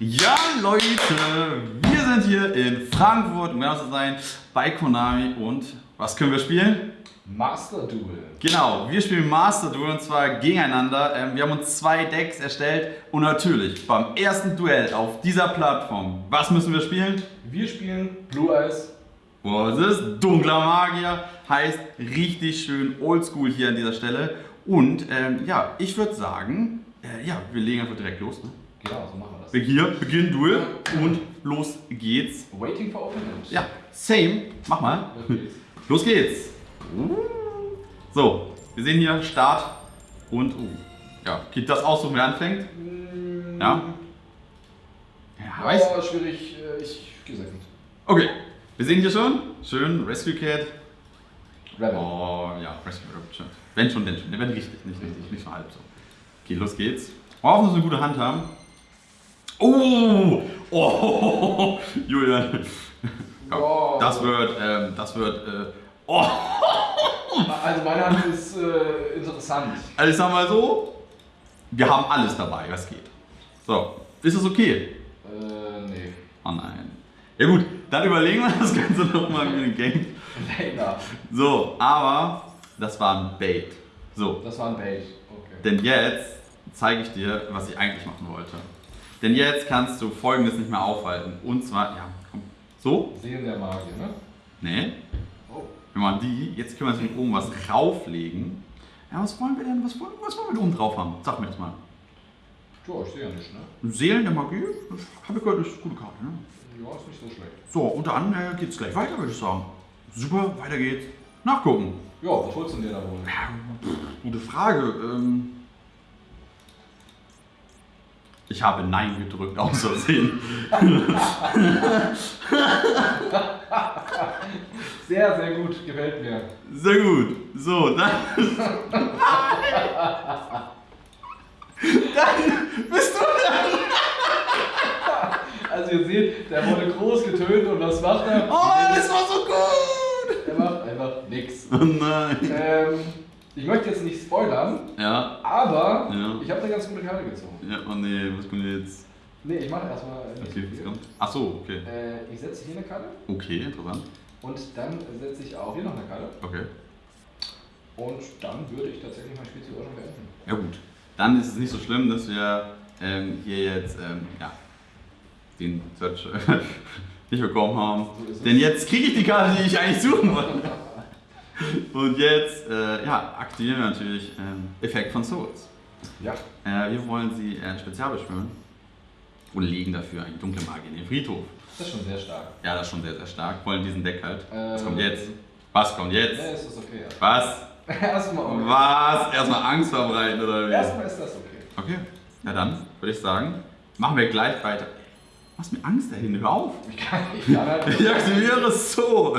Ja, Leute, wir sind hier in Frankfurt, um genau zu sein, bei Konami und was können wir spielen? Master Duel. Genau, wir spielen Master Duel und zwar gegeneinander. Ähm, wir haben uns zwei Decks erstellt und natürlich beim ersten Duell auf dieser Plattform, was müssen wir spielen? Wir spielen Blue Eyes. Was ist? Dunkler Magier, heißt richtig schön oldschool hier an dieser Stelle. Und ähm, ja, ich würde sagen, äh, ja, wir legen einfach direkt los. Ne? Genau, so machen wir Hier, Beginn Duel und los geht's. Waiting for Opponent. Ja, same. Mach mal. Los geht's. Los geht's. So, wir sehen hier Start und uh, ja, geht das aus, wer anfängt? Ja. Ja, weiß. Oh, schwierig. äh, Ich gehe second. Okay, wir sehen hier schon. Schön, Rescue Cat. Rebel. Oh, ja, Rescue Cat. schön. Wenn schon, denn schon. Der wird richtig, nicht richtig, nicht so halb so. Okay, los geht's. Wir hoffen, dass wir eine gute Hand haben. Oh! Oh! Julian. Wow. Das wird, ähm, das wird, äh, oh! Also meine Hand ist äh, interessant. Also ich sag mal so, wir haben alles dabei, was geht. So, ist das okay? Äh, nee. Oh nein. Ja gut, dann überlegen wir das Ganze nochmal mit dem Game. Later. So, aber das war ein Bait. So, Das war ein Bait. Okay. denn jetzt zeige ich dir, was ich eigentlich machen wollte. Denn jetzt kannst du folgendes nicht mehr aufhalten. Und zwar, ja, komm. So? Sehen der Magier, ne? Nee. Oh. Wir machen die. Jetzt können wir natürlich oben was rauflegen. Ja, was wollen wir denn? Was wollen, was wollen wir da oben drauf haben? Sag mir das mal. Ja, ich sehe ja nicht, ne? Seelen der Magie? Habe ich gehört, das ist eine gute Karte, ne? Ja, ist nicht so schlecht. So, und dann äh, geht's gleich weiter, würde ich sagen. Super, weiter geht's. Nachgucken. Ja, was holst du denn dir da wohl? Ja, pff, gute Frage. Ähm ich habe Nein gedrückt, aus Versehen. Sehr, sehr gut. Gefällt mir. Sehr gut. So, dann. dann bist du dran. Also ihr seht, der wurde groß getönt und was macht er? Oh, das war so gut. Er macht einfach nix. Oh nein. Ähm, ich möchte jetzt nicht spoilern, Ja, aber Ja. ich habe eine ganz gute Karte gezogen. ja, oh nee, was kommt jetzt? Nee, ich mache erstmal. nicht Okay, was kommt? Ach so, okay. Äh, ich setze hier eine Karte Okay, interessant. und dann setze ich auch hier noch eine Karte. Okay. Und dann würde ich tatsächlich mein Spiel sogar schon beenden. Ja gut, dann ist es nicht so schlimm, dass wir ähm, hier jetzt ähm, ja, den Search nicht bekommen haben. So. Denn jetzt kriege ich die Karte, die ich eigentlich suchen wollte. Und jetzt äh, ja, aktivieren wir natürlich ähm, Effekt von Souls. Ja, Äh, wir wollen sie äh, spezial beschwören und legen dafür eine dunkle Magie in den Friedhof. das ist schon sehr stark. Ja, das ist schon sehr, sehr stark. Wollen diesen Deck halt. Was Ähm, kommt jetzt? Was kommt Ja, jetzt? es ist okay. Was? Erstmal okay. Was? Erstmal Angst verbreiten oder wie? Erstmal ist das okay. Okay, ja dann würde ich sagen, machen wir gleich weiter. Machst mir Angst dahin, hör auf. Ich kann, ich kann halt. Ich aktiviere es so.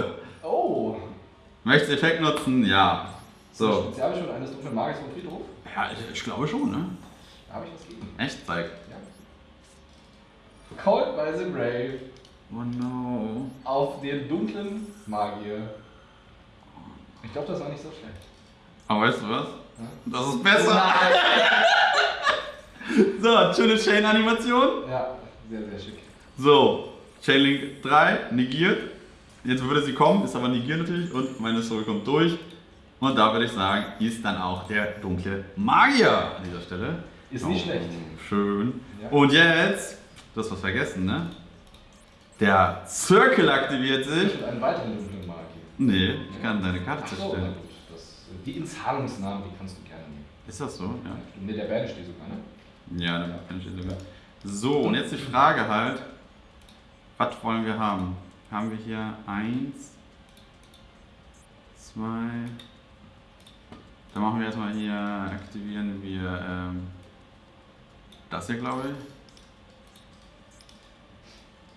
Möchtest du Effekt nutzen? Ja. So. Spezialbeschwörung eines dunklen Magiers vom Friedhof? Ja, ich, ich glaube schon, ne? Da habe ich was gegen. Echt, zeig. Ja. Called by the Grave Oh no. auf den dunklen Magier. Ich glaube, das war nicht so schlecht. Aber weißt du was? Ja? Das ist besser. So, schöne Chain-Animation. Ja, sehr, sehr schick. So, Chainlink 3 negiert. Jetzt würde sie kommen, ist aber negiert natürlich und meine Story kommt durch. Und da würde ich sagen, ist dann auch der dunkle Magier an dieser Stelle. Ist nicht Oh, schlecht. Schön. Ja. Und jetzt, du hast was vergessen, ne? Der Circle aktiviert sich. Und einen weiteren dunklen Magier. Nee, ich kann deine Karte so, zerstören. gut. Das, die Inzahlungsnamen, die kannst du gerne nehmen. Ist das so? Ja. Ne, der Banish die sogar, ne? Ja, kann ich das sogar. So, und jetzt die Frage halt, was wollen wir haben? Haben wir hier eins, zwei, dann machen wir erstmal hier, aktivieren wir ähm, das hier, glaube ich.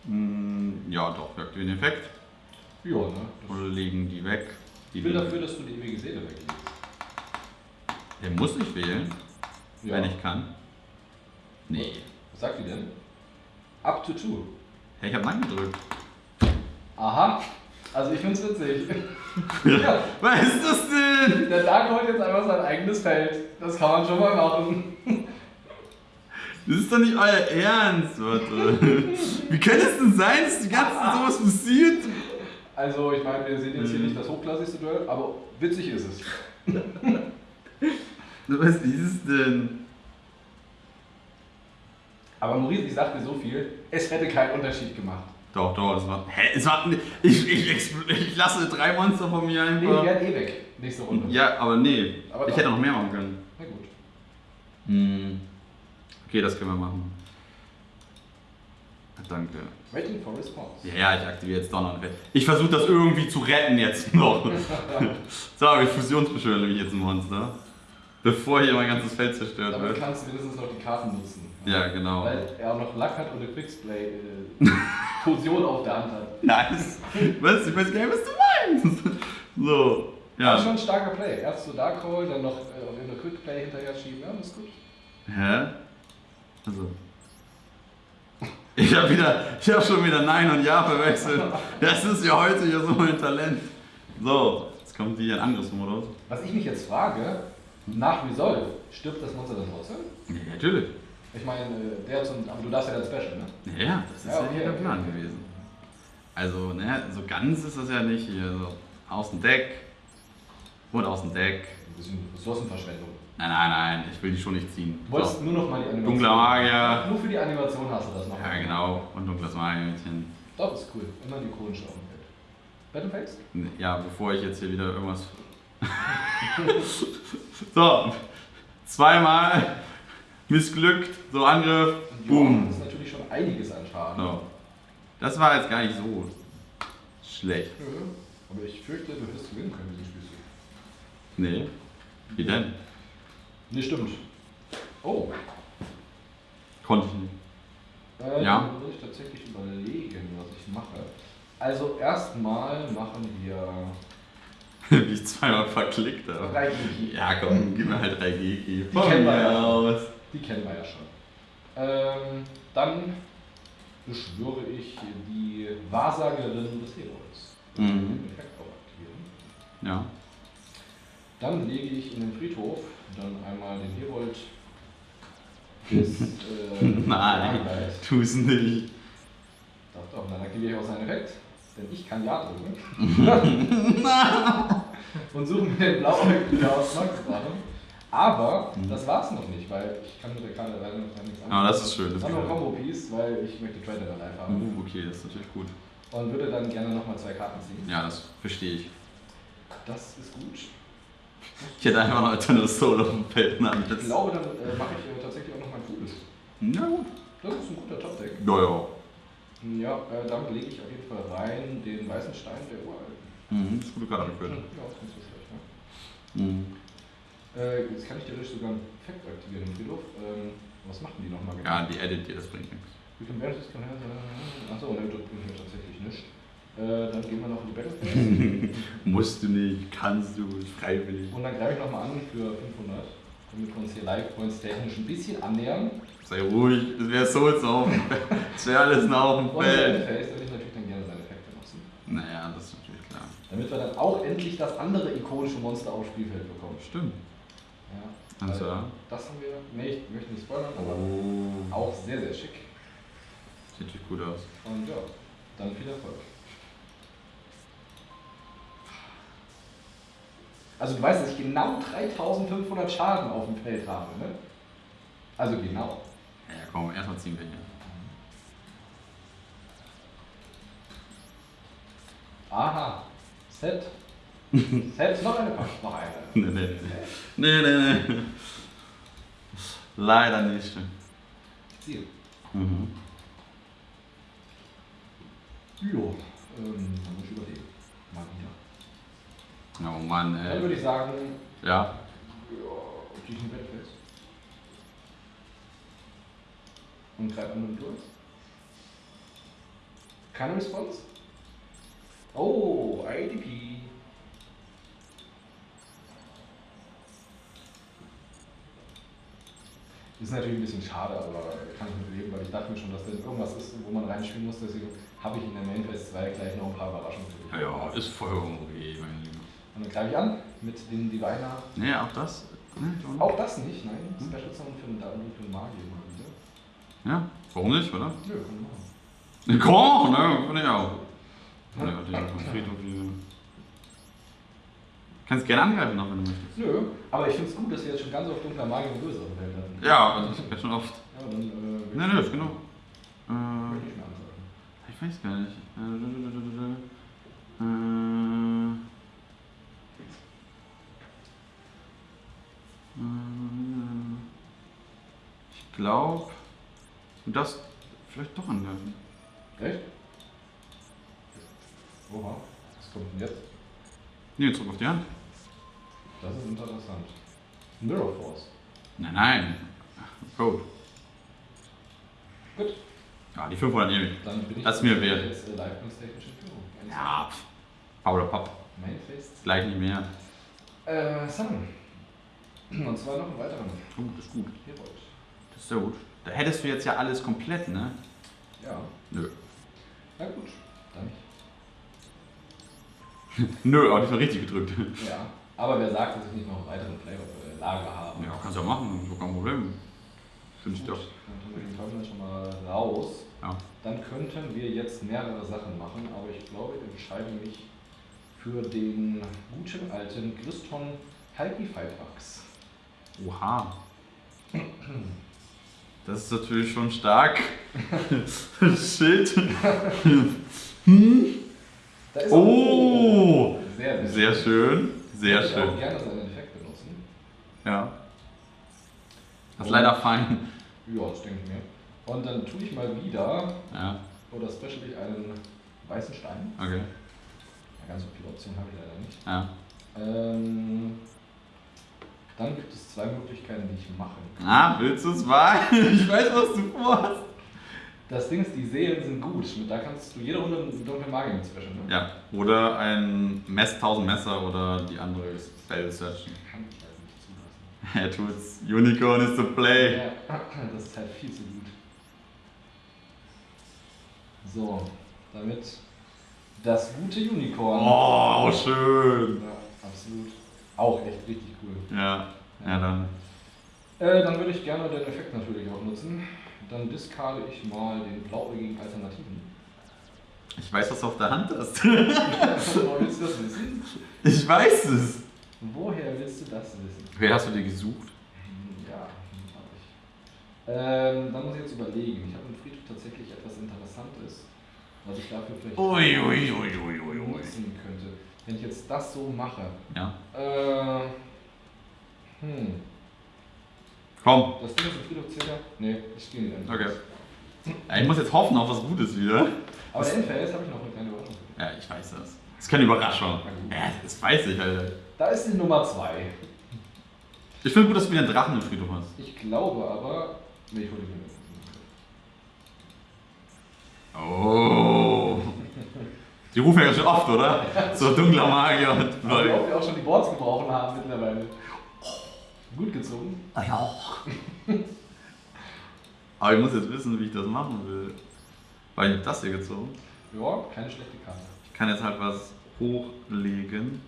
Hm, ja, doch, wir aktivieren den Effekt Ja, ne? Und legen die weg. Die ich will dafür, dass du die ewige Seele weglegst. Der muss nicht wählen, Ja. wenn ich kann. Nee. Was sagt die denn? Up to two. Hey, ich habe Nein gedrückt. Aha. Also ich find's witzig. ja, Was ist das denn? der Dark holt jetzt einfach sein eigenes Feld. Das kann man schon mal machen. Das ist doch nicht euer Ernst, warte. Wie kann es denn sein, dass die ganze Zeit sowas passiert? Also, ich meine, wir sehen jetzt hier nicht das hochklassigste Duell, aber witzig ist es. Was ist es denn? Aber Maurice, ich sag dir so viel, es hätte keinen Unterschied gemacht. Doch, doch, es war. Hä? Es war. Ich, ich, expl- ich lasse drei Monster von mir Nee, die einfach. wären eh weg, nächste Runde. Ja, aber nee. Aber ich hätte noch mehr machen können. Na gut. Hm. Okay, das können wir machen. Danke. Waiting for response. Ja, ja, ich aktiviere jetzt Donner. Ich versuche das irgendwie zu retten jetzt noch. so, ich fusionsbeschwöre nämlich jetzt ein Monster. Bevor hier mein ganzes Feld zerstört Damit wird. kannst du wenigstens noch die Karten nutzen. Ja, genau. Weil er auch noch Lack hat und eine Quicksplay äh, Fusion auf der Hand hat. Nice. Was? Ich weiß gar nicht, was du meinst. So. Ja. Ja. schon ein starker Play. Erst so Dark Hole, dann noch äh, auf eine Quickplay hinterher schieben. Ja, das ist gut. Hä? Also. Ich habe wieder, ich habe schon wieder Nein und Ja verwechselt. Das ist ja heute ja so mein Talent. So, jetzt kommt die in Angriffsmodus. Was ich mich jetzt frage, nach Resolve, stirbt das Monster dann trotzdem? Ja, natürlich. Ich meine, äh, der zum. Aber du darfst ja dann Special, ne? Ja, ja, das ist Ja, ja, okay, hier der okay. Plan gewesen. Also, ne, so ganz ist das ja nicht hier. So, aus dem Deck und aus dem Deck. Ein bisschen Ressourcenverschwendung. Nein, nein, nein, ich will die schon nicht ziehen. Du wolltest So. nur noch mal die Animation. Dunkler Magier. Nur für die Animation hast du das noch. Ja, genau. Und dunkles Magier-Mädchen. Doch, ist cool. Immer die dem Feld. Battleface? Ja, bevor ich jetzt hier wieder irgendwas. so, zweimal missglückt, so Angriff, Das boom. ist natürlich schon einiges an Schaden. So. Das war jetzt gar nicht so schlecht. Aber ich fürchte, du wirst gewinnen können, diesen Spielzug. Nee. Wie denn? Nee, stimmt. Oh. Konnte ich nicht. Äh, Ja. Dann würde ich tatsächlich überlegen, was ich mache. Also erstmal machen wir Wie ich zweimal verklickt habe. drei Gigi. Ja, komm, gib mir halt 3 Gigi. Die kennen wir ja. aus. Die kennen wir ja schon. Ähm, dann beschwöre ich die Wahrsagerin des Herolds. Mhm. Den. Ja. Dann lege ich in den Friedhof dann einmal den Herold des äh, Nein, tu's nicht. Doch, doch, dann aktiviere ich auch seinen Effekt. Denn ich kann Ja drücken. Und suche mir den blauen wieder aus Max Drachen. Aber Mhm. das war's noch nicht, weil ich kann mit der Karte leider noch gar nichts anfangen. Ah, das ist schön, das ist noch ein. Combo-Piece, weil ich möchte Trader dann live haben. Uh, okay, das ist natürlich gut. Und würde dann gerne nochmal zwei Karten ziehen. Ja, das verstehe ich. Das ist gut. Ich hätte einfach noch eine Soul auf dem Feld Ich glaube, dann äh, mache ich äh, tatsächlich auch noch mein cooles. Na gut. Das ist ein guter Top-Deck. Ja, ja. Ja, äh, damit lege ich auf jeden Fall rein den weißen Stein der Uralten. Mhm, das ist gute Karte Ja, geführt. ist nicht so schlecht. Ne? Mhm. Äh, jetzt kann ich theoretisch sogar einen Effekt aktivieren im Friedhof. Ähm, was machen die nochmal Ja, die Edit dir, das bringt nichts. We can bear this can Achso, ne, das bringt mir tatsächlich nicht. Äh, dann gehen wir noch in die Battlefield. Musst du nicht, kannst du, freiwillig. Und dann greife ich nochmal an für 500. Damit wir uns hier Live-Points technisch ein bisschen annähern. Sei ruhig, das wäre Souls auf dem Feld. Das wäre alles noch auf dem Feld. Battleface, da will ich natürlich dann gerne seine Effekte nutzen. Naja, das ist natürlich klar. Damit wir dann auch endlich das andere ikonische Monster aufs Spielfeld bekommen. Stimmt. Ja. Also, Weil Das haben wir. Nee, ich möchte nicht spoilern, aber Oh. auch sehr, sehr schick. Sieht natürlich gut aus. Und ja, dann viel Erfolg. Also du weißt, dass ich genau 3500 Schaden auf dem Feld habe, ne? Also genau. Ja, komm, erstmal ziehen wir hier. Aha. Set. Set, noch eine Pack. Noch eine. Nee, nee, nee. Nee, nee. Leider nicht. Ziel. Mhm. Jo. Ähm, dann muss ich überlegen. Mal wieder. Oh Mann, Dann ey. würde ich sagen, Ja. ja, diesen Battleface. Und greife an den durch. Keine Response? Oh, IDP. Ist natürlich ein bisschen schade, aber kann ich mit leben, weil ich dachte mir schon, dass da irgendwas ist, wo man reinspielen muss. Deswegen habe ich in der Main Phase 2 gleich noch ein paar Überraschungen für dich. Ja, ja, ist vollkommen okay, mein Lieber. Und dann greife ich an mit dem Diviner. Nee, auch das? Nee. Auch das nicht, nein. Special Summon für den, für den Magier mal wieder. Ja, warum nicht, oder? Nö, kann man machen. Komm, ne? Finde ich auch. Ja, die auf dem Friedhof hier. Kannst gerne angreifen noch, wenn du möchtest. Nö, aber ich finde es gut, dass wir jetzt schon ganz oft dunkler Magier und Böse auf Feld hatten. Ja, also das ist schon oft. Ja, dann. Äh, Ne, ne, ist genug. Äh, ich ich weiß gar nicht. Äh, äh, äh, ich glaube, du darfst vielleicht doch angreifen. Echt? Oha, was kommt denn jetzt? Nee, zurück auf die Hand. Das ist interessant. Mirror Force. Nein, nein. Code. Gut, Ja, die 500 nehme ich. dann bin ich Das ist mir wert. jetzt äh, in Führung. Ja, pff. Fauler Papp. Main Face. Gleich nicht mehr. Äh, Summon. Und zwar noch einen weiteren Oh, das ist gut. Herold. Das ist sehr gut. Da hättest du jetzt ja alles komplett, ne? Ja, Nö. na gut, dann nicht. Nö, aber diesmal richtig gedrückt. Ja, aber wer sagt, dass ich nicht noch einen weiteren Flavor äh, Lager habe? Ja, kannst du ja machen, so kein Problem. Finde ich doch. Dann tun wir den schon mal raus. Ja. Dann könnten wir jetzt mehrere Sachen machen, aber ich glaube, ich entscheide mich für den guten alten Griston Halki-Fightax. Oha. Das ist natürlich schon stark. Shit. Ist Oh! Sehr, Sehr schön. Sehr Ich schön. gerne seinen Effekt benutzen. Ja. Das ist leider fein. Ja, das denke ich mir. Und dann tue ich mal wieder, Ja, oder specially einen weißen Stein. okay. Ja, ganz so viele Optionen habe ich leider nicht. Ja. Ähm, dann gibt es zwei Möglichkeiten, die ich machen kann. Ah, willst du es wagen? Ich weiß, was du vorhast. Das Ding ist, die Seelen sind gut. Da kannst du jede Runde einen dunklen Magier mitzwischen. Ne? Ja, oder ein Mess 1000 Messer oder die andere Spell Searchen. Kann ich also nicht zulassen. Er tut's. Unicorn is the play. Ja, das ist halt viel zu gut. So, damit das gute Unicorn. Oh, schön. Ja, absolut. Auch echt richtig cool. Ja, ja dann. Äh, dann würde ich gerne den Effekt natürlich auch nutzen. Dann discarde ich mal den blauäugigen Alternativen. Ich weiß, was du auf der Hand hast. Woher willst du das wissen? Ich weiß es. Woher willst du das wissen? Wer hast du dir gesucht? Hm, Ja, habe ich. Ähm, dann muss ich jetzt überlegen. Ich habe im Friedhof tatsächlich etwas Interessantes, was ich dafür vielleicht ui, ui, ui. nutzen könnte. Wenn ich jetzt das so mache. Ja. Äh, hm. Komm. Das Ding ist im Friedhof circa. Nee, ich gehe nicht. Okay. Ich muss jetzt hoffen auf was Gutes wieder. Aber der Endphase habe ich noch eine kleine Überraschung. Ja, ich weiß das. Das ist keine Überraschung. Ja, das weiß ich, Alter. Da ist die Nummer 2. Ich finde gut, dass du wieder einen Drachen im Friedhof hast. Ich glaube aber. Nee, ich hole den Oh. Die rufen ja schon oft, oder? So dunkler Magier wir auch, wir auch schon die Boards gebrochen haben mittlerweile. Gut gezogen. Aber ich muss jetzt wissen, wie ich das machen will. Weil ich hab das hier gezogen. Ja, keine schlechte Karte. Ich kann jetzt halt was hochlegen.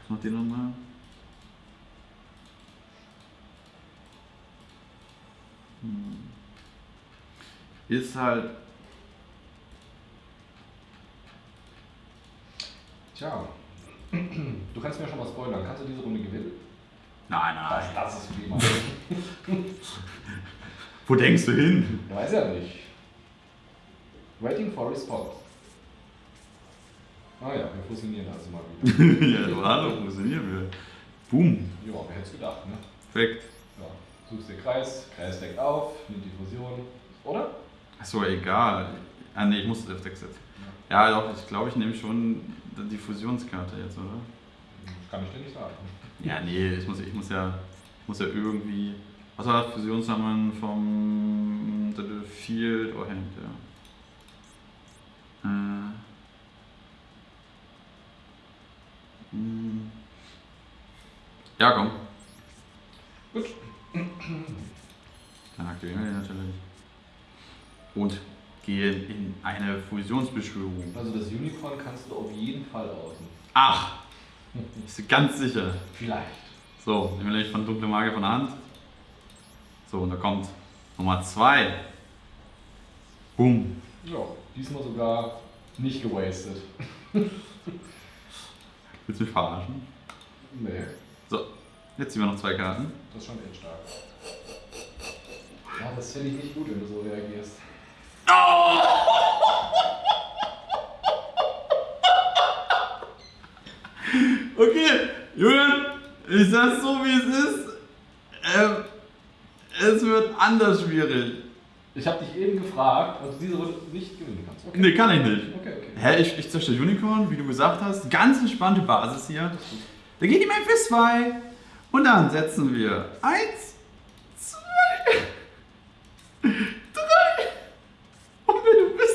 Was macht die nochmal? Hm. Ist halt. Tja. Du kannst mir schon mal spoilern. Kannst du diese Runde gewinnen? Nein, nein. das ist wie immer. Wo denkst du hin? Ich weiß ja nicht. Waiting for response. Ah ja, wir fusionieren also mal wieder. ja, du hallo, funktionieren wir. Boom. ja, wer hätte es gedacht, ne? Perfekt. Ja. Suchst den Kreis, Kreis deckt auf, nimmt die Fusion. Oder? Achso, egal. Ah ne, ich muss das F6 setzen. Ja, doch, ich glaube, ich nehme schon die Fusionskarte jetzt, oder? Das kann ich dir nicht sagen. Ja, nee, ich muss, ich muss ja, ich muss ja irgendwie. Was war das? Fusionssammeln vom The Field? Oh, hängt, ja. Äh. Hm. Ja, komm. Gut. Dann aktivieren wir den natürlich. Und gehen in eine Fusionsbeschwörung. Also das Unicorn kannst du auf jeden Fall außen. Ach! Bist du ganz sicher? Vielleicht. So, nehmen wir von Dunkle Magie von der Hand. So, und da kommt Nummer 2. Boom. Ja, diesmal sogar nicht gewastet. Willst du mich verarschen? Nee, So, jetzt ziehen wir noch zwei Karten. das ist schon echt stark. Ja, das finde ich nicht gut, wenn du so reagierst. Okay, Julian, ich sag's so wie es ist. Ähm, es wird anders schwierig. Ich habe dich eben gefragt, ob du diese Runde nicht gewinnen kannst. Okay. Nee, kann ich nicht. Okay, okay. Hä, ich, ich zerstöre Unicorn, wie du gesagt hast. Ganz entspannte Basis hier. Da geht die Memphis 2. Und dann setzen wir 1, 2, 3. Und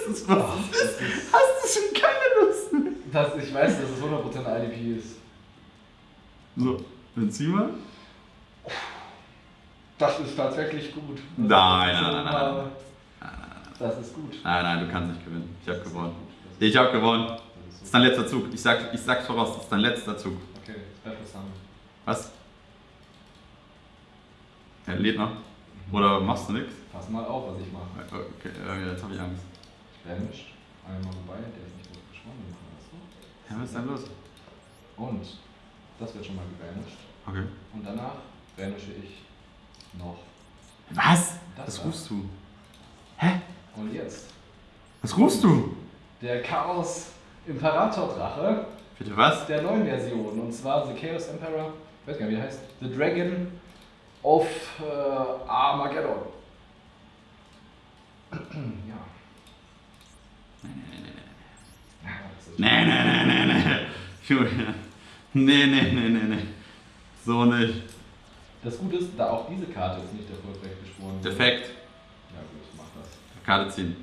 wüsstest, was Ach, es ist, das ist- hast du schon keine Lust mehr. Das, ich weiß, dass es 100% IDP ist. So, dann ziehen wir. Das ist tatsächlich gut. Das Nein, nein, nein, nein, mal- Das ist gut. Nein, nein, du kannst nicht gewinnen. Ich habe Das gewonnen. Das Ich habe gewonnen. das Das ist dein letzter Zug. Ich, sag, ich sag's voraus, das ist dein letzter Zug. Okay, Special Summon. Was? Er lädt noch. Oder machst du nichts? Pass mal auf, was ich mache. Okay, äh, jetzt habe ich Angst. Vanish. Einmal vorbei, der ist nicht so. Ja, was ist denn los? Und das wird schon mal gevanished. Okay. Und danach vanische ich noch. Was? Das Was da. rufst du? Hä? Und jetzt Was rufst du? der Chaos Imperator Drache Bitte was? der neuen Version. Und zwar The Chaos Emperor, ich weiß gar nicht, wie der heißt. The Dragon of äh, Armageddon. ja. Ja, das ist- Nee, nee, nee, nee, nee. Julian. Nee, nee, nee, nee, nee. So nicht. Das Gute ist, da auch diese Karte jetzt nicht erfolgreich beschworen wurde. Defekt. Ja gut, mach das. Karte ziehen.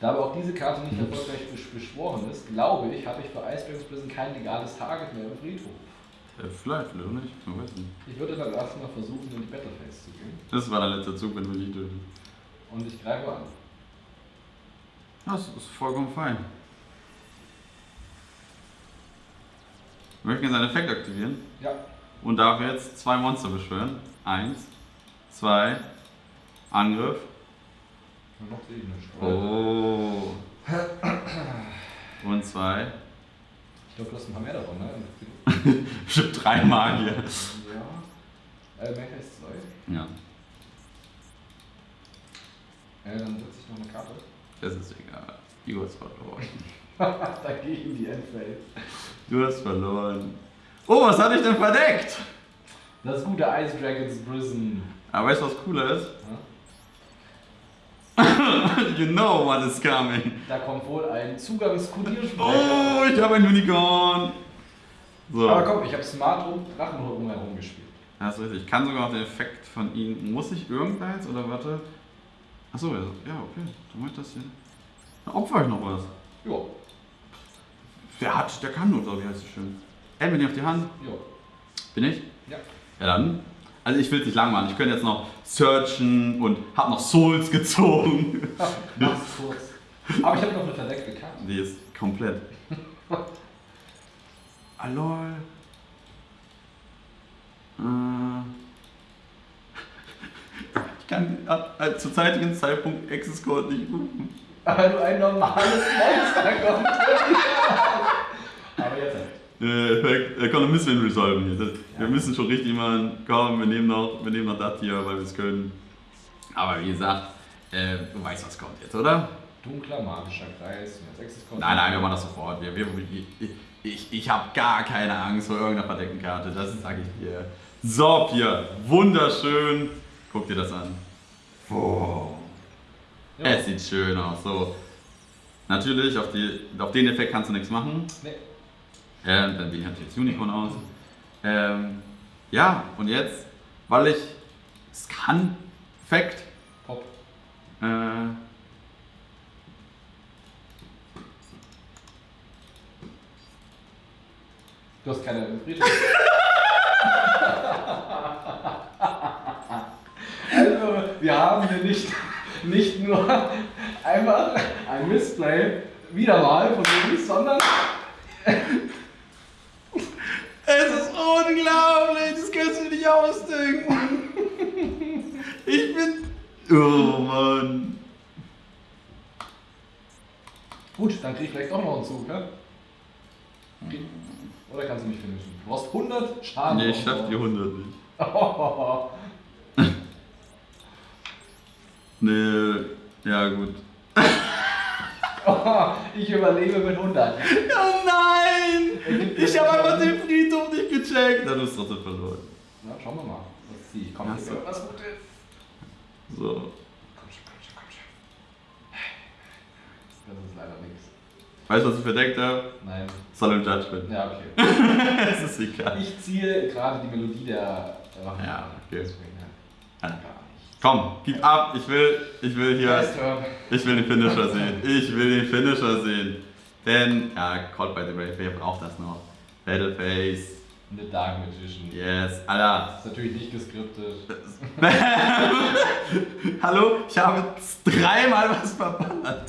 Da aber auch diese Karte nicht erfolgreich besch- beschworen ist, glaube ich, habe ich für Icebergs Prison kein legales Target mehr im Friedhof. Äh, vielleicht, auch nicht. Man weiß nicht. Ich würde dann erstmal versuchen, in die Battleface zu gehen. Das war der letzte Zug, wenn du mich nicht tötest. Und ich greife an. Das ist vollkommen fein. Wir möchten jetzt einen Effekt aktivieren Ja. und darf jetzt zwei Monster beschwören. Eins, zwei, Angriff. Und noch nicht. Oh. Und zwei. Ich glaube, du hast ein paar mehr davon, ne? Ich hab drei Magier. Ja. Äh, Mecha ist zwei. Ja, Äh, dann setze ich noch eine Karte. Das ist egal. Du hast verloren. da gehe ich in die Endphase. Du hast verloren. Oh, was hatte ich denn verdeckt? Das gute Ice Dragons Prison. Aber weißt du, was cooler ist? Ja? you know what is coming. Da kommt wohl ein Zugangskodiersprecher. Oh, ich habe ein Unicorn. So. Aber komm, ich habe smart rum Drachen rumherum gespielt. Ja, ist richtig. Ich kann sogar noch den Effekt von ihm. Muss ich irgendwas oder warte? Achso, ja, ja, okay. Du meinst das hier. Dann opfer ich noch was. Jo, Der hat, der kann nur, so wie heißt es schön. Ey, bin ich auf die Hand? jo. Bin ich? Ja. Ja dann. Also ich will es nicht lang machen. Ich könnte jetzt noch searchen und hab noch Souls gezogen. Mach's kurz. Aber ich habe noch eine verdeckte Karte. Die ist komplett. Alol. Äh. Ich kann äh, zum zeitigen Zeitpunkt Access Code nicht rufen. Weil du ein normales Monster kommt. Aber jetzt. Äh, Effekt, äh, kann ein bisschen resolven hier. Das, Wir Ja. müssen schon richtig machen. Komm, wir nehmen noch, wir nehmen noch das hier, weil wir es können. Aber wie gesagt, äh, du weißt, was kommt jetzt, oder? Dunkler magischer Kreis. Nein, nein, wir machen das sofort. Wir, wir, ich ich, ich habe gar keine Angst vor irgendeiner verdeckten Karte, das sage ich dir. So, Pia, wunderschön. Guck dir das an. Ja. Es sieht schön aus. So. Natürlich, auf, die, auf den Effekt kannst du nichts machen. Nee. Ähm, dann ich natürlich das Unicorn aus. Ähm, ja, und jetzt, weil ich es kann, Effekt, Pop. äh, Du hast keine Friedhof. also, wir haben hier nicht, nicht nur einfach ein Missplay wieder mal von nicht, sondern Es ist unglaublich, das kannst du dir nicht ausdenken. Ich bin. Oh Mann. gut, dann krieg ich vielleicht doch noch einen Zug, ne? Oder kannst du mich finishen? Du hast 100 Schaden. Nee, ich schaff die 100 nicht. Nee, ja gut. ich überlebe mit 100. Oh nein! Ich habe einfach den Friedhof nicht gecheckt. Dann ist trotzdem verloren. Na, schauen wir mal. Was ziehe ich? Komm, Ach hier so. wird was Gutes. So. Komm schon, komm schon, komm schon. Das ist leider nichts. Weißt du, was ich verdeckt habe? Nein. Solemn Judgment. Ja, okay. Es ist egal. Ich ziehe gerade die Melodie der Waffen. Ja, okay. Deswegen, ja. Nicht. Komm, gib ab. Ich will, ich will hier. Ich will den Finisher sehen. Ich will den Finisher sehen. Denn, ja, Caught by the Brave, wer braucht das noch? Battleface. The Dark Magician. Yes, Alter. Das ist natürlich nicht geskriptet. Hallo, ich habe dreimal was verballert.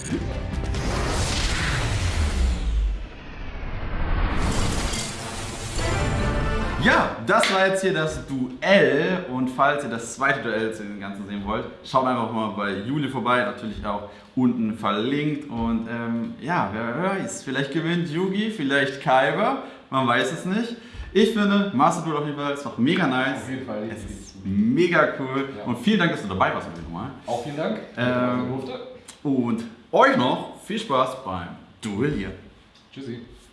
Ja, das war jetzt hier das Duell und falls ihr das zweite Duell zu dem Ganzen sehen wollt, schaut einfach mal bei Juli vorbei, natürlich auch unten verlinkt und ähm, ja, wer weiß, vielleicht gewinnt Yugi, vielleicht Kaiba, man weiß es nicht. Ich finde, Master Duel auf jeden Fall ist noch mega nice. Auf jeden Fall. Es ist mega cool Ja. und vielen Dank, dass du dabei warst nochmal. Auch vielen Dank. Ähm. Und euch noch viel Spaß beim Duellieren. Tschüssi.